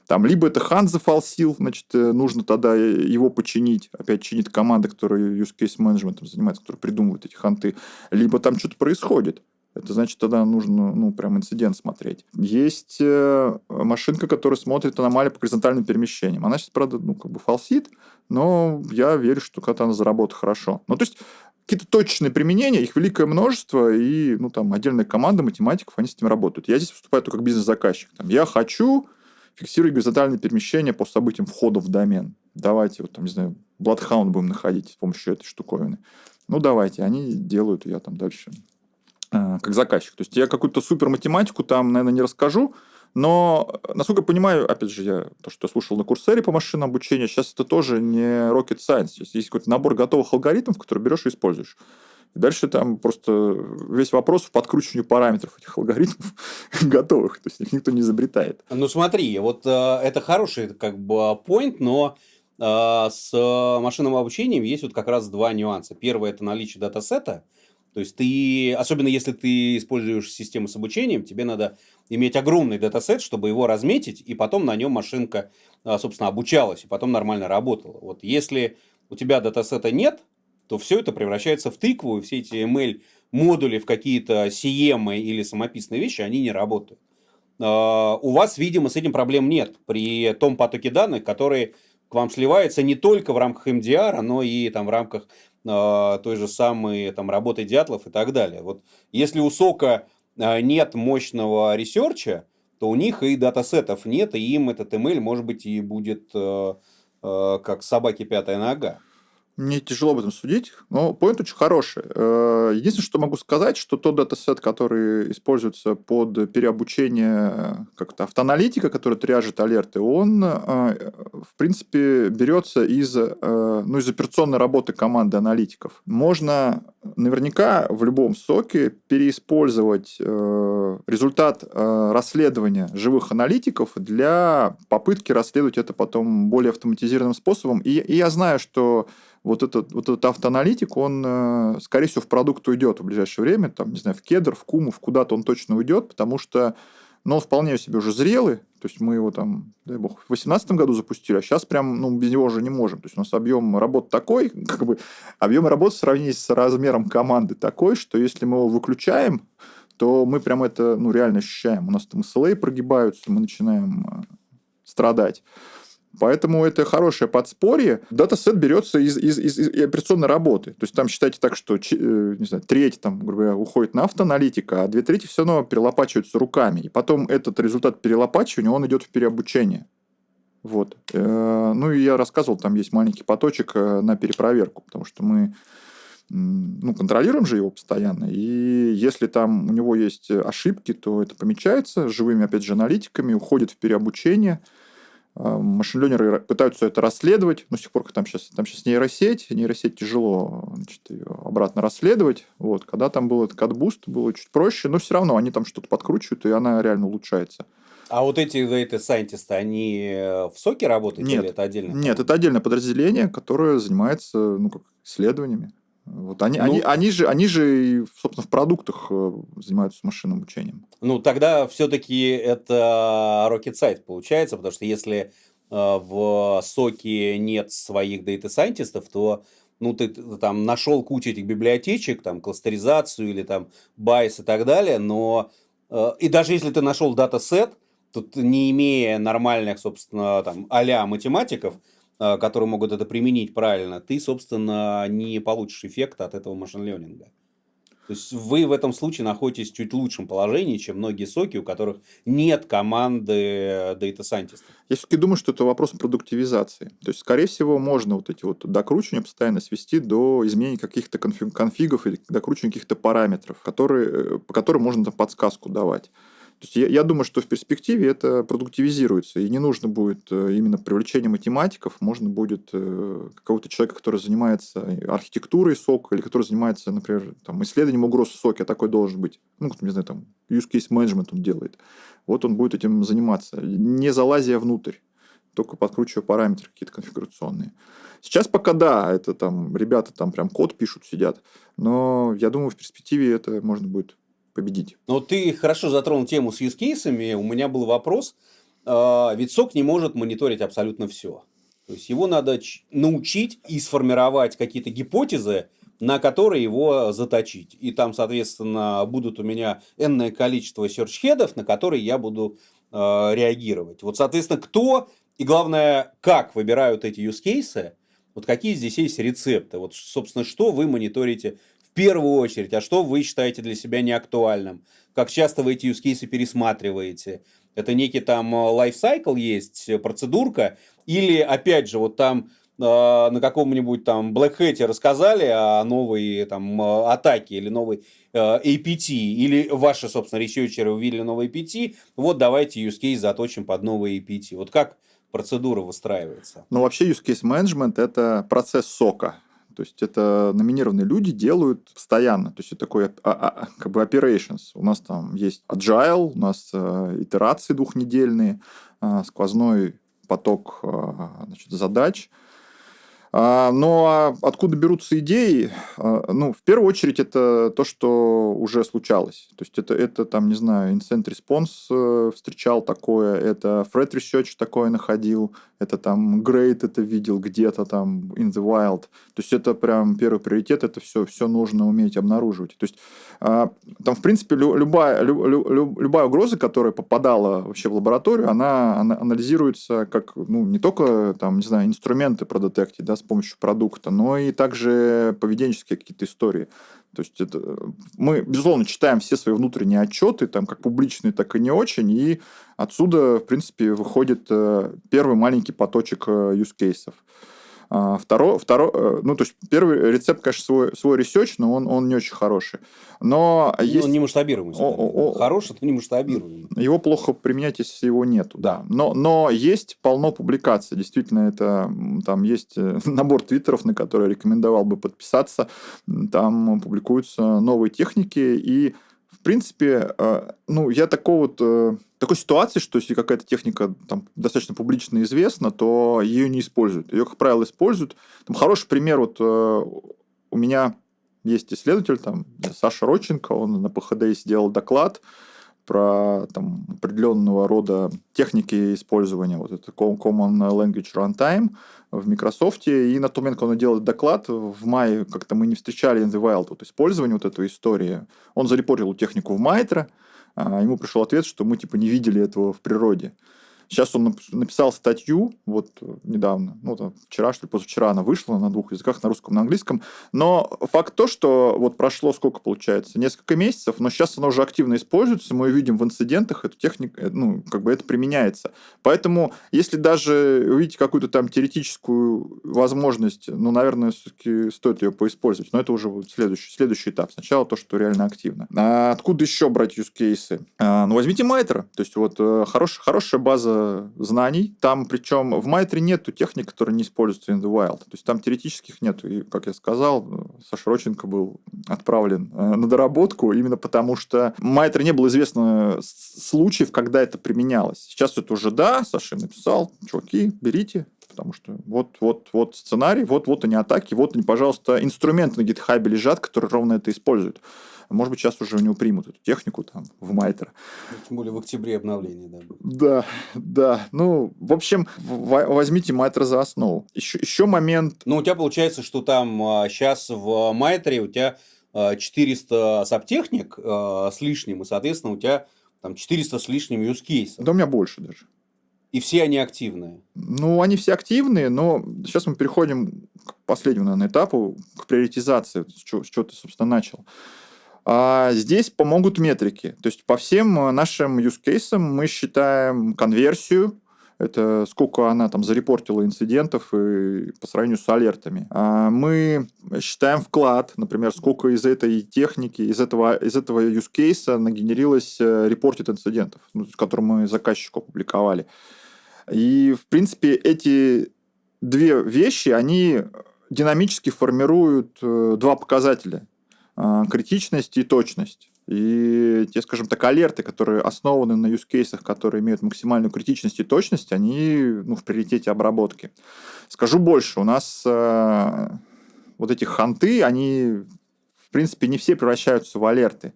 Там либо это хан зафалсил, значит, э, нужно тогда его починить. Опять чинит команда, которая use case management занимается, которая придумывает эти ханты. Либо там что-то происходит. Это значит, тогда нужно, ну, прям инцидент смотреть. Есть э, машинка, которая смотрит аномалии по горизонтальным перемещениям. Она сейчас, правда, ну, как бы фалсит, но я верю, что когда она заработает хорошо. Ну, то есть, какие-то точные применения, их великое множество, и, ну, там, отдельная команда математиков, они с этим работают. Я здесь выступаю только как бизнес-заказчик. Там, я хочу фиксировать горизонтальные перемещения по событиям входа в домен. Давайте, вот там, не знаю, Bloodhound будем находить с помощью этой штуковины. Ну, давайте, они делают, я там дальше э, как заказчик. То есть, я какую-то супер математику там, наверное, не расскажу, но, насколько я понимаю, опять же, я то, что я слушал на курсере по машинному обучению, сейчас это тоже не rocket science. Есть, есть какой-то набор готовых алгоритмов, которые берешь и используешь. Дальше там просто весь вопрос в подкручивании параметров этих алгоритмов <laughs> готовых. То есть их никто не изобретает. Ну смотри, вот э, это хороший как бы point, но э, с машинным обучением есть вот как раз два нюанса. Первое – это наличие датасета. То есть ты, особенно если ты используешь систему с обучением, тебе надо иметь огромный датасет, чтобы его разметить, и потом на нем машинка, э, собственно, обучалась, и потом нормально работала. Вот если у тебя датасета нет, то все это превращается в тыкву, и все эти ML модули в какие-то CM или самописные вещи, они не работают. А, у вас, видимо, с этим проблем нет при том потоке данных, который к вам сливается не только в рамках MDR, но и там в рамках э, той же самой там, работы дятлов и так далее. Вот если у SOC а э, нет мощного ресерча, то у них и датасетов нет, и им этот ML, может быть, и будет э, э, как собаки пятая нога. Мне тяжело об этом судить, но point очень хороший. Э, единственное, что могу сказать, что тот датасет, который используется под переобучение как-то автоаналитика, который триажит алерты, он, э, в принципе, берется из, э, ну, из операционной работы команды аналитиков. Можно наверняка в любом соке переиспользовать результат расследования живых аналитиков для попытки расследовать это потом более автоматизированным способом. И, и я знаю, что вот этот, вот этот автоаналитик, он, э, скорее всего, в продукт уйдет в ближайшее время, там, не знаю, в кедр, в куму, в куда-то он точно уйдет, потому что но он вполне себе уже зрелый, то есть мы его там, дай бог, в 2018 году запустили, а сейчас прям, ну, без него уже не можем. То есть у нас объем работ такой, как бы объем работы в сравнении с размером команды такой, что если мы его выключаем, то мы прям это, ну, реально ощущаем. У нас там SLA прогибаются, мы начинаем э, страдать. Поэтому это хорошее подспорье. Датасет берется из, из, из, из операционной работы. То есть там считайте так, что э, не знаю, треть там, грубо говоря, уходит на автоаналитика, а две трети все равно перелопачиваются руками. И потом этот результат перелопачивания, он идет в переобучение. Вот. Э, ну и я рассказывал, там есть маленький поточек э, на перепроверку, потому что мы ну, контролируем же его постоянно, и если там у него есть ошибки, то это помечается живыми, опять же, аналитиками, уходит в переобучение, а, machine learner ы пытаются это расследовать, но с тех пор, как там сейчас, там сейчас нейросеть, нейросеть тяжело значит, ее обратно расследовать. Вот. Когда там был этот CatBoost, было чуть проще, но все равно они там что-то подкручивают, и она реально улучшается. А вот эти data scientists, они в соке работают нет, или это отдельно? Нет, это отдельное подразделение, которое занимается ну, как, исследованиями. Вот они, ну, они, они, же, они же, собственно, в продуктах э, занимаются машинным обучением. Ну, тогда все-таки это rocket science получается, потому что если э, в соке нет своих дата-сайентистов, то ну, ты, ты там нашел кучу этих библиотечек, там, кластеризацию или там байс и так далее, но э, и даже если ты нашел датасет, тут не имея нормальных, собственно, там, а математиков, которые могут это применить правильно, ты, собственно, не получишь эффекта от этого machine learning а. То есть вы в этом случае находитесь в чуть лучшем положении, чем многие SOC и, у которых нет команды data scientist. Я все-таки думаю, что это вопрос продуктивизации. То есть, скорее всего, можно вот эти вот докручивания постоянно свести до изменения каких-то конфигов или докручивания каких-то параметров, которые, э, по которым можно там подсказку давать. То есть я, я думаю, что в перспективе это продуктивизируется, и не нужно будет э, именно привлечение математиков, можно будет э, какого-то человека, который занимается архитектурой сока, или который занимается, например, там, исследованием угроз в соке, а такой должен быть, ну, не знаю, там, use case management он делает. Вот он будет этим заниматься, не залазя внутрь, только подкручивая параметры какие-то конфигурационные. Сейчас пока да, это там ребята там прям код пишут, сидят, но я думаю, в перспективе это можно будет победить. Ну, ты хорошо затронул тему с юзкейсами. У меня был вопрос. А, ведь сок не может мониторить абсолютно все. То есть его надо научить и сформировать какие-то гипотезы, на которые его заточить. И там, соответственно, будут у меня энное количество серчхедов, на которые я буду э, реагировать. Вот, соответственно, кто и, главное, как выбирают эти cases, вот какие здесь есть рецепты. Вот, собственно, что вы мониторите первую очередь, а что вы считаете для себя неактуальным? Как часто вы эти use пересматриваете? Это некий там лайфсайкл э, есть, э, процедурка? Или, опять же, вот там э, на каком-нибудь там Black Hat рассказали о новой там э, атаке или новой э, APT, или ваши, собственно, ресерчеры увидели новый APT, вот давайте use заточим под новый APT. Вот как процедура выстраивается? Ну, вообще use case management – это процесс сока. То есть это номинированные люди делают постоянно. То есть это такой а, а, как бы operations. У нас там есть agile, у нас э, итерации двухнедельные, э, сквозной поток э, значит, задач – но откуда берутся идеи? А, ну, в первую очередь, это то, что уже случалось. То есть, это, это там, не знаю, Incent Response э, встречал такое, это Fred Research такое находил, это там Great это видел где-то там in the wild. То есть, это прям первый приоритет, это все, все нужно уметь обнаруживать. То есть, а, там, в принципе, любая, любая угроза, которая попадала вообще в лабораторию, она, она анализируется как, ну, не только, там, не знаю, инструменты продетектить, да, с помощью продукта, но и также поведенческие какие-то истории. То есть это, мы, безусловно, читаем все свои внутренние отчеты, там как публичные, так и не очень, и отсюда, в принципе, выходит э, первый маленький поточек э, use А, второй, второй, э, ну, то есть первый рецепт, конечно, свой, свой research, но он, он не очень хороший. Но ну, есть... Он не масштабируемый. О, о, о... Хороший, но не масштабируемый. Его плохо применять, если его нету, да. Но, но есть полно публикаций. Действительно, это там есть э, <laughs> набор твиттеров, на который рекомендовал бы подписаться. Там публикуются новые техники, и в принципе, э, ну, я такого вот, такой ситуации, что если какая-то техника там, достаточно публично известна, то ее не используют. Ее, как правило, используют. Там хороший пример, вот э, у меня есть исследователь, там, Саша Родченко, он на ПХД сделал доклад, про там, определенного рода техники использования, вот это Common Language Runtime в Microsoft, и на тот момент, когда он делал доклад, в мае как-то мы не встречали in the wild вот использование вот этой истории. Он зарепортил технику в Майтре, ему пришел ответ, что мы типа не видели этого в природе. Сейчас он написал статью, вот недавно, ну, там, вчера, что ли, позавчера она вышла на двух языках, на русском на английском. Но факт то, что вот прошло сколько получается? Несколько месяцев, но сейчас она уже активно используется, мы видим в инцидентах, эту технику, э, ну, как бы это применяется. Поэтому, если даже увидите какую-то там теоретическую возможность, ну, наверное, все-таки стоит ее поиспользовать. Но это уже вот следующий, следующий этап. Сначала то, что реально активно. А откуда еще брать cases? А, ну, возьмите Майтер. То есть, вот э, хорош, хорошая база знаний. Там, причем, в Майтре нету техник, которые не используются in the wild. То есть, там теоретических нету. И, как я сказал, Саша Роченко был отправлен э, на доработку именно потому, что Майтер не было известно случаев, когда это применялось. Сейчас это уже да, Саша написал, чуваки, берите, потому что вот, вот, вот сценарий, вот, вот они атаки, вот они, пожалуйста, инструменты на гитхабе лежат, которые ровно это используют. Может быть, сейчас уже у него примут эту технику там в Майтер. Ну, тем более в октябре обновление, да. Да, да. Ну, в общем, возьмите Майтер за основу. Еще, еще момент... Ну, у тебя получается, что там сейчас а, в Майтере у тебя 400 а, сабтехник а, с лишним, и, соответственно, у тебя там 400 с лишним use case. Да у меня больше даже. И все они активные? Ну, они все активные, но сейчас мы переходим к последнему, наверное, этапу, к приоритизации, с чего, ты, собственно, начал. А здесь помогут метрики. То есть по всем нашим use cases мы считаем конверсию, это сколько она там зарепортила инцидентов и по сравнению с алертами. А мы считаем вклад, например, сколько из этой техники, из этого, из этого use case нагенерилось репортит инцидентов, ну, который мы заказчику опубликовали. И, в принципе, эти две вещи, они динамически формируют э, два показателя. А, критичность и точность. И те, скажем так, алерты, которые основаны на cases, которые имеют максимальную критичность и точность, они ну, в приоритете обработки. Скажу больше, у нас э, вот эти ханты, они, в принципе, не все превращаются в алерты.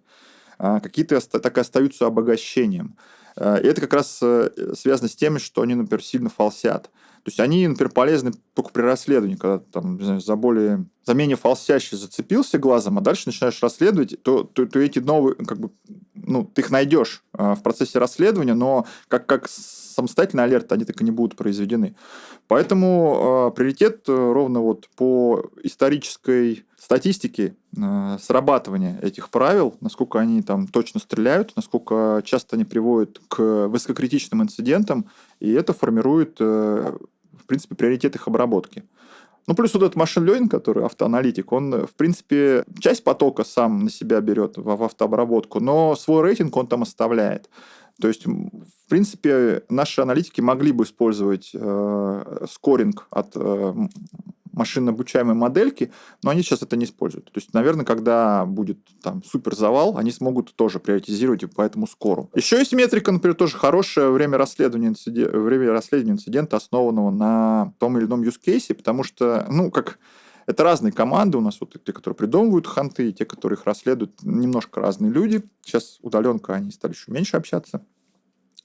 А какие-то так и остаются обогащением. Э, и это как раз э, связано с тем, что они, например, сильно фалсят. То есть они, например, полезны только при расследовании, когда там, не знаю, за более за менее фалсящий зацепился глазом, а дальше начинаешь расследовать, то, то, то эти новые, как бы, ну, ты их найдешь э, в процессе расследования, но как, как самостоятельный алерт они так и не будут произведены. Поэтому э, приоритет ровно вот по исторической статистике э, срабатывания этих правил, насколько они там точно стреляют, насколько часто они приводят к высококритичным инцидентам, и это формирует, э, в принципе, приоритет их обработки. Ну, плюс вот этот машин learning, который автоаналитик, он, в принципе, часть потока сам на себя берет в, в автообработку, но свой рейтинг он там оставляет. То есть, в принципе, наши аналитики могли бы использовать э, скоринг от э, машинно обучаемой модельки, но они сейчас это не используют. То есть, наверное, когда будет там супер завал, они смогут тоже приоритизировать по этому скору. Еще есть метрика, например, тоже хорошее время расследования, инцидента, время расследования инцидента, основанного на том или ином use case, потому что, ну, как это разные команды у нас, вот те, которые придумывают ханты, и те, которые их расследуют, немножко разные люди. Сейчас удаленка, они стали еще меньше общаться.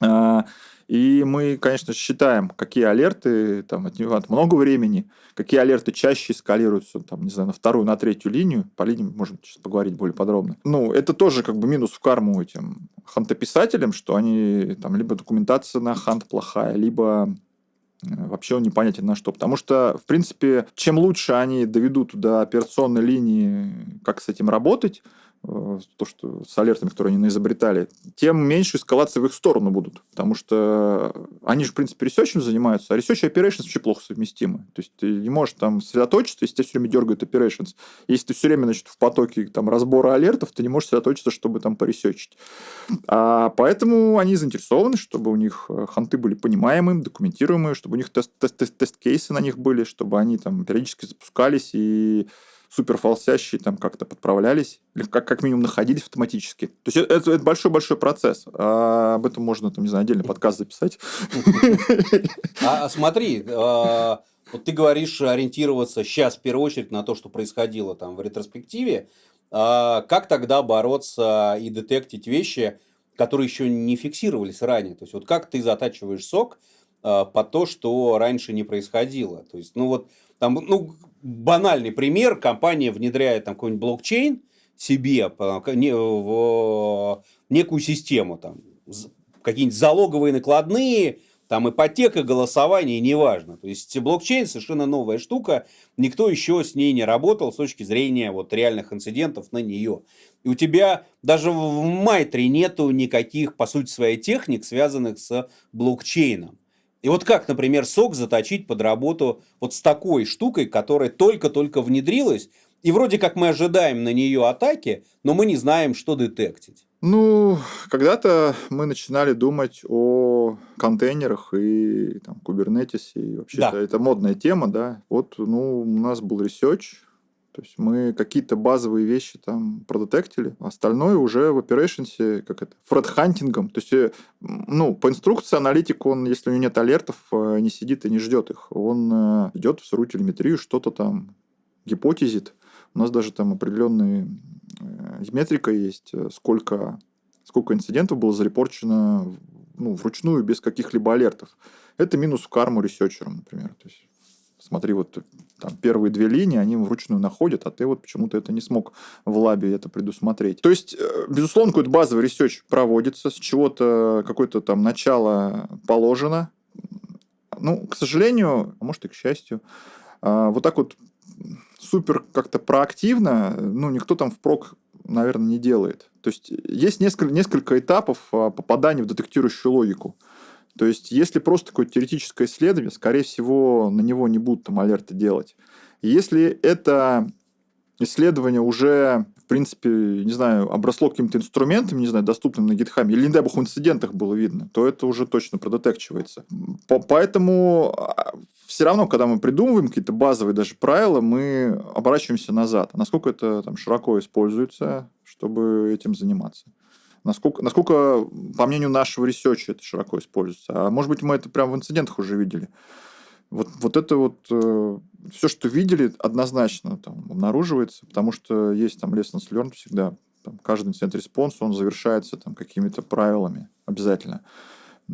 А, и мы, конечно, считаем, какие алерты там отнимают много времени, какие алерты чаще эскалируются, там, не знаю, на вторую, на третью линию. По линии можем сейчас поговорить более подробно. Ну, это тоже как бы минус в карму этим хантописателям, что они там либо документация на хант плохая, либо э, вообще он непонятен на что. Потому что, в принципе, чем лучше они доведут до операционной линии, как с этим работать, то, что с алертами, которые они изобретали, тем меньше эскалации в их сторону будут. Потому что они же, в принципе, ресерчем занимаются, а research и operations вообще плохо совместимы. То есть ты не можешь там сосредоточиться, если тебя все время дергают operations. Если ты все время значит, в потоке там, разбора алертов, ты не можешь сосредоточиться, чтобы там поресечить. А поэтому они заинтересованы, чтобы у них э, ханты были понимаемые, документируемые, чтобы у них тест-кейсы на них были, чтобы они там периодически запускались и супер фалсящие там как-то подправлялись, или как, как минимум находились автоматически. То есть это, это большой-большой процесс. А об этом можно, там, не знаю, отдельный подкаст записать. А, а смотри, а, вот ты говоришь ориентироваться сейчас в первую очередь на то, что происходило там в ретроспективе. А как тогда бороться и детектить вещи, которые еще не фиксировались ранее? То есть вот как ты затачиваешь сок по то, что раньше не происходило? То есть, ну вот там, ну, банальный пример. Компания внедряет там какой-нибудь блокчейн себе в некую систему. Там, какие-нибудь залоговые накладные, там ипотека, голосование, неважно. То есть блокчейн совершенно новая штука, никто еще с ней не работал с точки зрения вот реальных инцидентов на нее. И у тебя даже в MITRE нету никаких, по сути, своей техник, связанных с блокчейном. И вот как, например, SOC заточить под работу вот с такой штукой, которая только-только внедрилась, и вроде как мы ожидаем на нее атаки, но мы не знаем, что детектить. Ну, когда-то мы начинали думать о контейнерах и там, Kubernetes е, и вообще да. это модная тема, да. Вот, ну, у нас был research, то есть мы какие-то базовые вещи там продетектили, а остальное уже в operations, как это, фредхантингом. То есть, э, ну, по инструкции аналитик, он, если у него нет алертов, э, не сидит и не ждет их. Он э, идет в сырую телеметрию, что-то там гипотезит. У нас даже там определенные метрика есть, сколько, сколько инцидентов было зарепорчено ну, вручную без каких-либо алертов. Это минус в карму ресерчерам, например. То есть смотри, вот там первые две линии, они вручную находят, а ты вот почему-то это не смог в лабе это предусмотреть. То есть, э, безусловно, какой-то базовый research проводится, с чего-то какое-то там начало положено. Ну, к сожалению, а может и к счастью, а, вот так вот супер как-то проактивно, ну, никто там впрок, наверное, не делает. То есть, есть несколько, несколько этапов а, попадания в детектирующую логику. То есть, если просто какое-то теоретическое исследование, скорее всего, на него не будут там алерты делать. Если это исследование уже, в принципе, не знаю, обросло каким-то инструментом, не знаю, доступным на GitHub, или, не дай бог, в инцидентах было видно, то это уже точно продетекчивается. Поэтому а, все равно, когда мы придумываем какие-то базовые даже правила, мы оборачиваемся назад. Насколько это там широко используется, чтобы этим заниматься. Насколько, насколько, по мнению нашего research а, это широко используется. А может быть, мы это прямо в инцидентах уже видели. Вот, вот это вот э, все, что видели, однозначно там обнаруживается, потому что есть там lessons learned всегда. Там, каждый incident response, он завершается там какими-то правилами обязательно.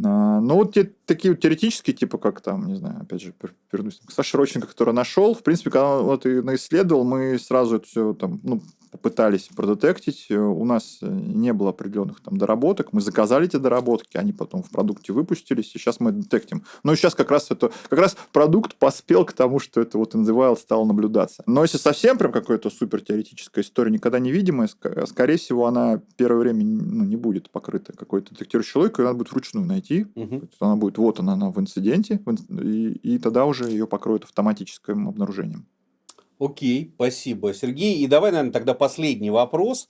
А, но вот те, такие вот теоретические, типа как там, не знаю, опять же, вернусь к Саше Родченко, который нашел, в принципе, когда он и исследовал, мы сразу это все там, ну, попытались продетектить. Э, у нас э, не было определенных там доработок. Мы заказали эти доработки, они потом в продукте выпустились, и сейчас мы детектим. Но сейчас как раз это как раз продукт поспел к тому, что это вот in the wild стало наблюдаться. Но если совсем прям какая-то супер теоретическая история, никогда не видимая, скорее всего, она первое время ну, не будет покрыта какой-то детектирующей логикой, она будет вручную найти. Угу. Она будет, вот она, она в инциденте, и, и тогда уже ее покроют автоматическим обнаружением. Окей, спасибо, Сергей. И давай, наверное, тогда последний вопрос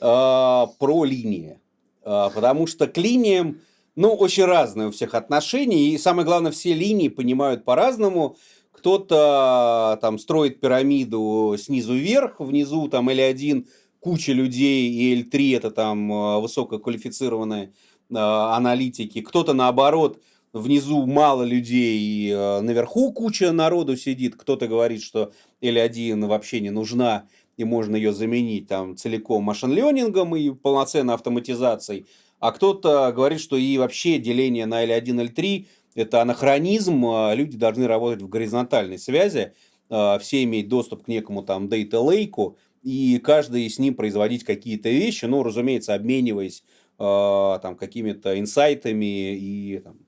э, про линии. Э, потому что к линиям, ну, очень разные у всех отношения. И самое главное, все линии понимают по-разному. Кто-то там строит пирамиду снизу вверх, внизу там L1 куча людей, и L3 это там высококвалифицированные э, аналитики. Кто-то наоборот внизу мало людей, э, наверху куча народу сидит. Кто-то говорит, что L1 вообще не нужна, и можно ее заменить там целиком машин-ленингом и полноценной автоматизацией. А кто-то говорит, что и вообще деление на L1, L3 – это анахронизм, а люди должны работать в горизонтальной связи, а, все иметь доступ к некому там data lake, и каждый с ним производить какие-то вещи, ну, разумеется, обмениваясь а, там какими-то инсайтами и там,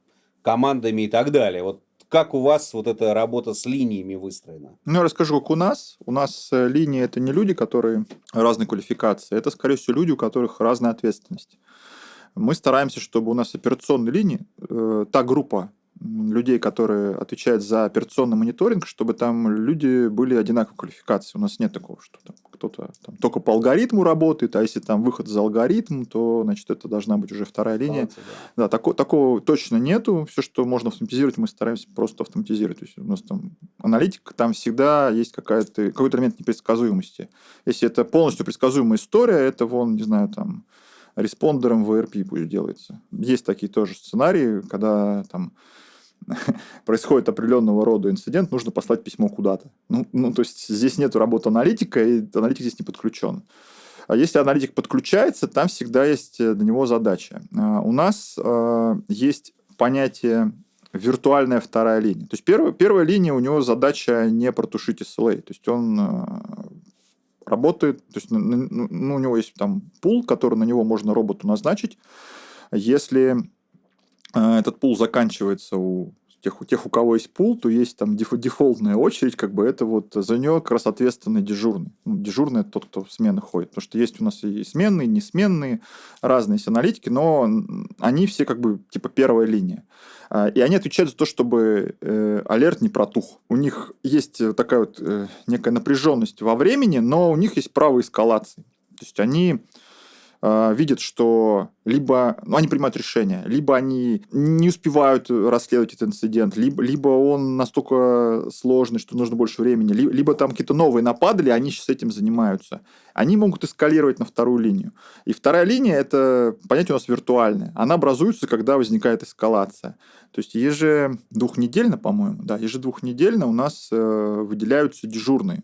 командами и так далее. Вот как у вас вот эта работа с линиями выстроена? Ну, я расскажу, как у нас. У нас э, линии – это не люди, которые разной квалификации. Это, скорее всего, люди, у которых разная ответственность. Мы стараемся, чтобы у нас операционные линии, э, та группа людей, которые отвечают за операционный мониторинг, чтобы там люди были одинаковой квалификации. У нас нет такого, что там кто-то там, только по алгоритму работает, а если там выход за алгоритм, то значит это должна быть уже вторая линия. Да, да тако, такого точно нету. Все, что можно автоматизировать, мы стараемся просто автоматизировать. То есть у нас там аналитика, там всегда есть какая-то, какой-то элемент непредсказуемости. Если это полностью предсказуемая история, это вон, не знаю, там респондером в ERP пусть делается. Есть такие тоже сценарии, когда там <laughs> происходит определенного рода инцидент, нужно послать письмо куда-то. Ну, ну, то есть здесь нет работы аналитика, и аналитик здесь не подключен. А если аналитик подключается, там всегда есть э, для него задача. А, у нас э, есть понятие виртуальная вторая линия. То есть первая, первая линия у него задача не протушить SLA. То есть он э, работает, то есть ну, ну, у него есть там пул, который на него можно роботу назначить. Если этот пул заканчивается у тех, у тех, у кого есть пул, то есть там дефолтная очередь, как бы это вот за нее как раз ответственный дежурный. Ну, дежурный это тот, кто в смены ходит. Потому что есть у нас и сменные, и несменные, разные есть аналитики, но они все как бы типа первая линия. А, и они отвечают за то, чтобы э, алерт не протух. У них есть такая вот э, некая напряженность во времени, но у них есть право эскалации. То есть они э, видят, что либо ну, они принимают решение, либо они не успевают расследовать этот инцидент, либо, либо он настолько сложный, что нужно больше времени, либо, либо там какие-то новые нападали, они сейчас этим занимаются. Они могут эскалировать на вторую линию. И вторая линия – это понятие у нас виртуальное. Она образуется, когда возникает эскалация. То есть ежедвухнедельно, по-моему, да, ежедвухнедельно у нас э, выделяются дежурные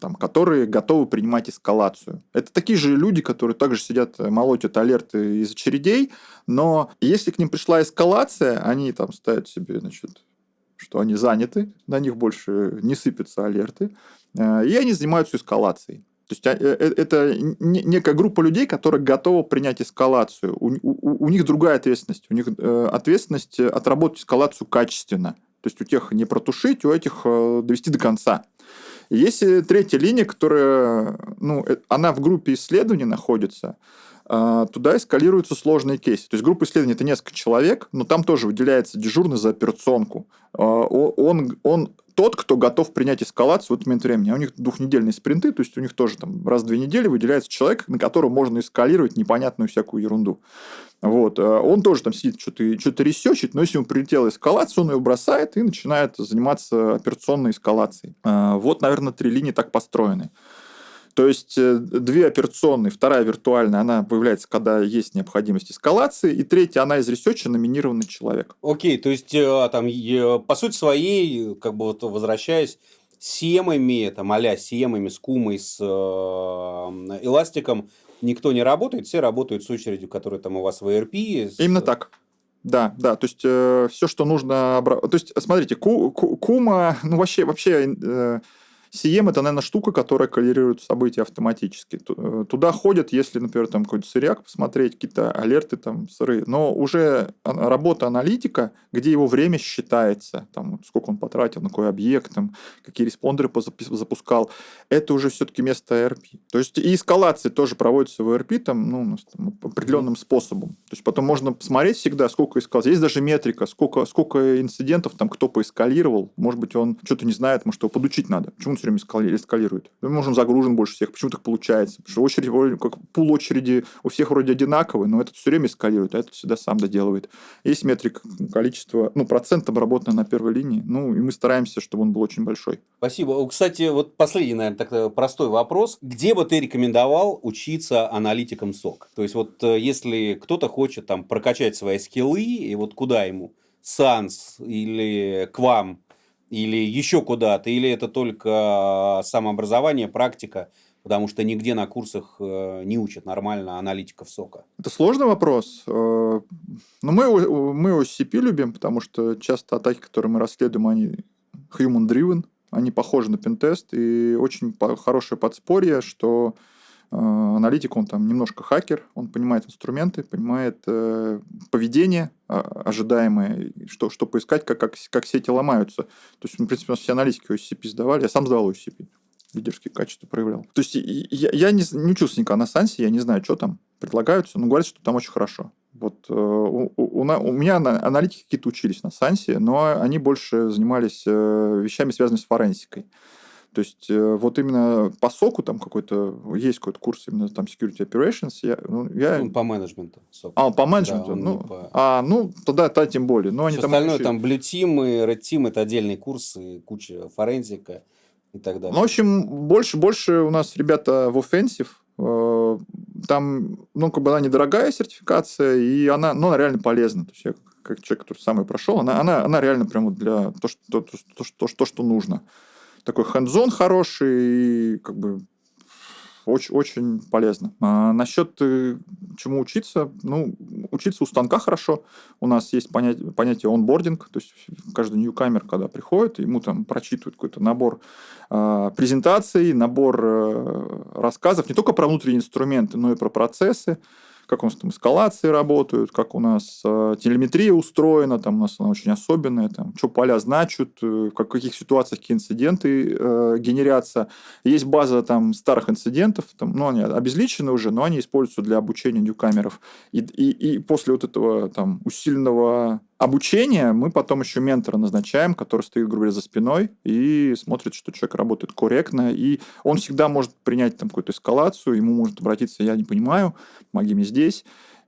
там, которые готовы принимать эскалацию. Это такие же люди, которые также сидят, э, молотят алерты из очередей, но если к ним пришла эскалация, они там ставят себе, значит, что они заняты, на них больше не сыпятся алерты, э, и они занимаются эскалацией. То есть а, э, это некая группа людей, которые готовы принять эскалацию. У, у, у них другая ответственность. У них ответственность отработать эскалацию качественно. То есть у тех не протушить, у этих довести до конца. Есть третья линия, которая, ну, э, она в группе исследований находится, туда эскалируются сложные кейсы. То есть группа исследований – это несколько человек, но там тоже выделяется дежурный за операционку. А, он, он тот, кто готов принять эскалацию в этот момент времени. А у них двухнедельные спринты, то есть у них тоже там раз в две недели выделяется человек, на которого можно эскалировать непонятную всякую ерунду. Вот. Э, он тоже там сидит, что-то что research ит, но если ему прилетела эскалация, он ее бросает и начинает заниматься операционной эскалацией. Вот, наверное, три линии так построены. То есть э, две операционные, вторая виртуальная, она появляется, когда есть необходимость эскалации, и третья, она из research а номинированный человек. Окей, то есть там, по сути своей, как бы вот возвращаясь, SIEM ами, там, а-ля SIEM ами, с KUMA ой, с э, Elastic ом, никто не работает, все работают с очередью, которая там у вас в ERP. С... Именно так. Да, да, то есть э, все, что нужно, то есть смотрите, ку, ку, кума, ну вообще вообще э, CM это, наверное, штука, которая коллерирует события автоматически. Э, туда ходят, если, например, там какой-то сырьяк посмотреть, какие-то алерты там сырые. Но уже работа аналитика, где его время считается, там, сколько он потратил, на какой объект, там, какие респондеры запускал, это уже все-таки место ERP. То есть и эскалации тоже проводятся в ERP там, ну, там, определенным способом. То есть потом можно посмотреть всегда, сколько эскалаций. Есть даже метрика, сколько, сколько инцидентов там кто поэскалировал. Может быть, он что-то не знает, может, его подучить надо. Почему все время эскалирует. Мы можем загружен больше всех. Почему так получается? Потому что очередь, как пул очереди у всех вроде одинаковый, но этот все время эскалирует, а этот всегда сам доделывает. Есть метрик количества, ну, процент обработанный на первой линии. Ну, и мы стараемся, чтобы он был очень большой. Спасибо. Кстати, вот последний, наверное, так э, простой вопрос. Где бы ты рекомендовал учиться аналитикам СОК? То есть, вот э, если кто-то хочет там прокачать свои скиллы, и вот куда ему? САНС или к вам или еще куда-то, или это только самообразование, практика, потому что нигде на курсах э, не учат нормально аналитиков сока? Это сложный вопрос. Э, но мы, мы OCP любим, потому что часто атаки, которые мы расследуем, они human-driven, они похожи на пентест, и очень хорошее подспорье, что аналитик, он там немножко хакер, он понимает инструменты, понимает э, поведение э, ожидаемое, что, что поискать, как, как, как сети ломаются. То есть, в принципе, у нас все аналитики OCP сдавали, я сам сдавал OCP, лидерские качества проявлял. То есть, я, я не, не учился никогда на Сансе, я не знаю, что там предлагаются, но говорят, что там очень хорошо. Вот э, у, у, у меня аналитики какие-то учились на Сансе, но они больше занимались э, вещами, связанными с форенсикой. То есть э, вот именно по соку там какой-то, есть какой-то курс именно там security operations. Я, ну, я... Ну, по менеджменту. Сок. А, по менеджменту? Да, ну, по... А, ну, тогда, тогда тем более. Но они Все там остальное, учили... там Blue Team и Red Team, это отдельные курсы, куча форензика и так далее. Ну, в общем, больше, больше у нас ребята в offensive, э, там, ну, как бы она недорогая сертификация, и она, ну, она реально полезна. То есть я как человек, который сам ее прошел, она, она, она реально прямо для то, что, то, то, то, то, что нужно такой хендзон хороший, и как бы очень, очень полезно. А насчет э, чему учиться, ну, учиться у станка хорошо. У нас есть понятие, понятие онбординг, то есть каждый ньюкамер, когда приходит, ему там прочитывают какой-то набор э, презентаций, набор э, рассказов не только про внутренние инструменты, но и про процессы как у нас там эскалации работают, как у нас э, телеметрия устроена, там у нас она очень особенная, там, что поля значат, э, в каких ситуациях какие инциденты э, генерятся. Есть база там старых инцидентов, там, ну, они обезличены уже, но они используются для обучения ньюкамеров. И, и, и после вот этого там усиленного обучения мы потом еще ментора назначаем, который стоит, грубо говоря, за спиной и смотрит, что человек работает корректно, и он всегда может принять там какую-то эскалацию, ему может обратиться, я не понимаю, помоги мне здесь.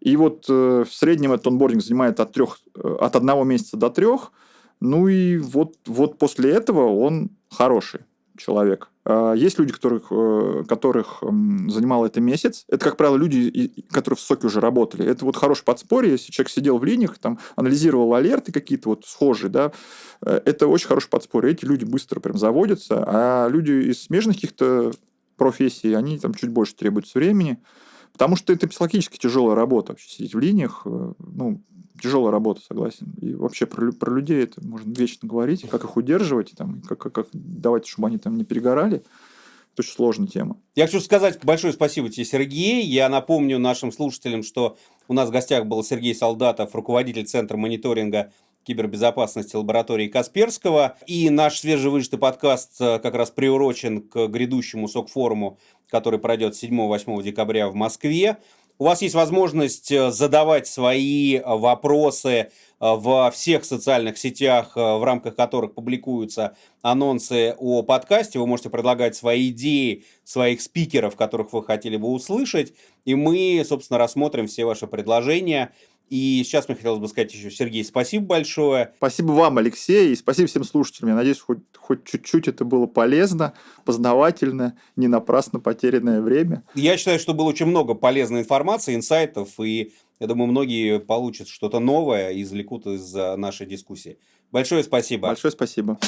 И вот э, в среднем этот онбординг занимает от, трех, э, от одного месяца до трех, ну и вот, вот после этого он хороший человек. А есть люди, которых, э, которых занимало это месяц. Это, как правило, люди, которые в соке уже работали. Это вот хорошее подспорье. Если человек сидел в линиях, там, анализировал алерты какие-то вот схожие, да, э, это очень хорошее подспорье. Эти люди быстро прям заводятся, а люди из смежных каких-то профессий, они там чуть больше требуют времени. Потому что это психологически тяжелая работа вообще сидеть в линиях. Э, ну, тяжелая работа, согласен. И вообще про, про людей это можно вечно говорить, как их удерживать, там, как, как, как давать, чтобы они там не перегорали. Это очень сложная тема. Я хочу сказать большое спасибо тебе, Сергей. Я напомню нашим слушателям, что у нас в гостях был Сергей Солдатов, руководитель Центра мониторинга кибербезопасности лаборатории Касперского. И наш свежевыжатый подкаст э, как раз приурочен к грядущему СОК-форуму, который пройдет 7-8 декабря в Москве. У вас есть возможность э, задавать свои э, вопросы во всех социальных сетях, в рамках которых публикуются анонсы о подкасте. Вы можете предлагать свои идеи, своих спикеров, которых вы хотели бы услышать. И мы, собственно, рассмотрим все ваши предложения и сейчас мне хотелось бы сказать еще, Сергей, спасибо большое. Спасибо вам, Алексей, и спасибо всем слушателям. Я надеюсь, хоть, хоть чуть-чуть это было полезно, познавательно, не напрасно потерянное время. Я считаю, что было очень много полезной информации, инсайтов, и я думаю, многие получат что-то новое и извлекут из нашей дискуссии. Большое спасибо. Большое спасибо.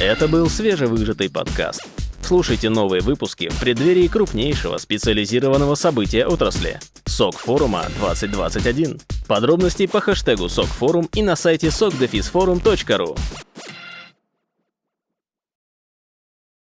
Это был свежевыжатый подкаст. Слушайте новые выпуски в преддверии крупнейшего специализированного события отрасли – СОК форума 2021. Подробности по хэштегу СОК форум и на сайте sokdefisforum.ru.